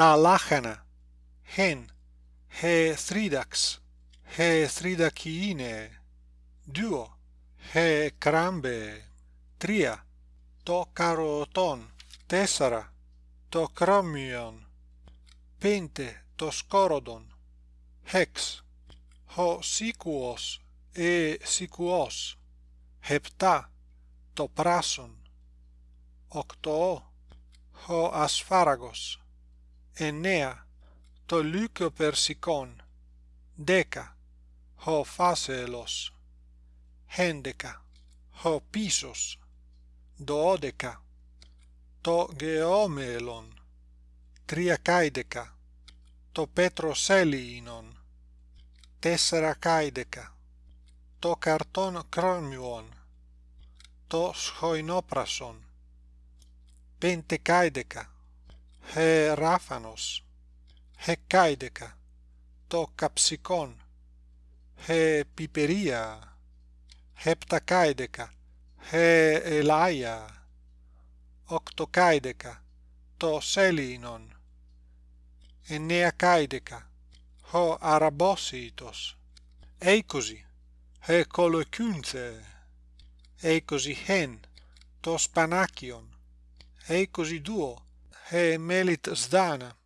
τα λάχανα. Hen he thridax he thridakine duo he crambe τρία. Το καροτόν. Τέσσερα. Το κρόμιον. Πέντε. Το σκόροδον hex ho sikuos e sikuos hepta το πράσον. Οκτώ. Ο ασφάραγος εννέα. Το λύκο περσικόν δέκα. Ο φάσελος έντεκα ο πίσος. Δώδεκα. Το γεώμελον τριακάιδεκα το πέτροσέλινον τέσσερακάιδεκα το καρτόν κρόμιον το σχοινόπρασον πεντεκάιδεκα he ράφανος hεκάιδεκα το καψικόν he πιπερία hepτακάιδεκα he ελάια οκτοκάιδεκα το σέλινον εννεακάιδεκα ο αραμπόσιτος είκοσι he κολοκούντε είκοσι χεν το σπανάκιον είκοσι δυο hey, melit zdana.